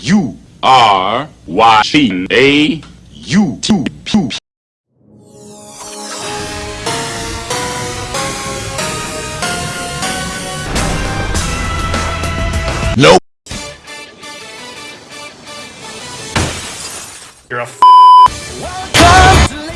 You are watching a YouTube. Nope. You're a f Welcome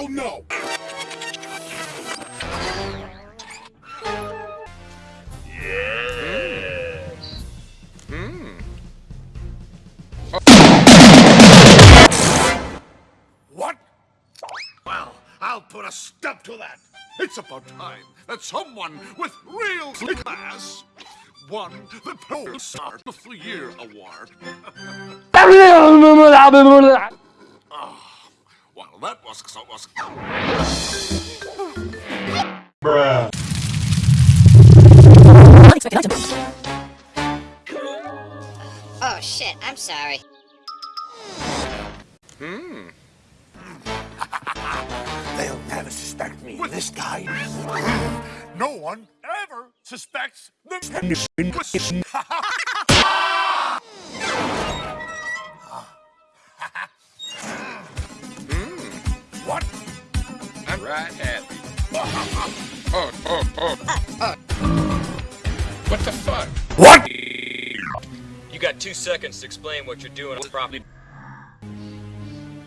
Hell no. Yes. What? Well, I'll put a stop to that. It's about time that someone with real class won the Pro Start of the Year award. Well, that was so was. Oh shit, I'm sorry. Hmm. They'll never suspect me. With this guy, no one ever suspects the. Right happy. Oh, oh, oh. What the fuck? What? You got two seconds to explain what you're doing on the property.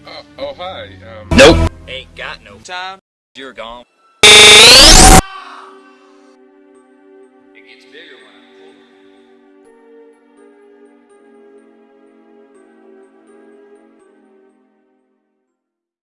Oh, oh hi. Um, Nope. Ain't got no time. You're gone.